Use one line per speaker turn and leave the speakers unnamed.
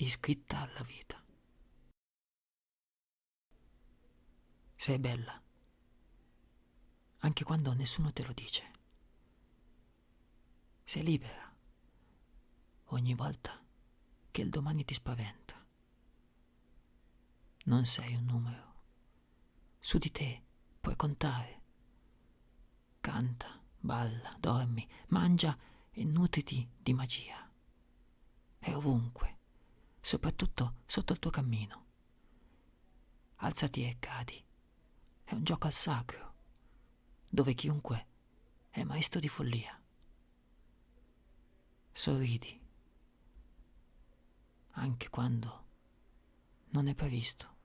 iscritta alla vita. Sei bella, anche quando nessuno te lo dice. Sei libera ogni volta che il domani ti spaventa. Non sei un numero. Su di te puoi contare. Canta, balla, dormi, mangia e nutriti di magia. È ovunque, soprattutto sotto il tuo cammino. Alzati e cadi. È un gioco al sacro, dove chiunque è maestro di follia. Sorridi, anche quando non è previsto.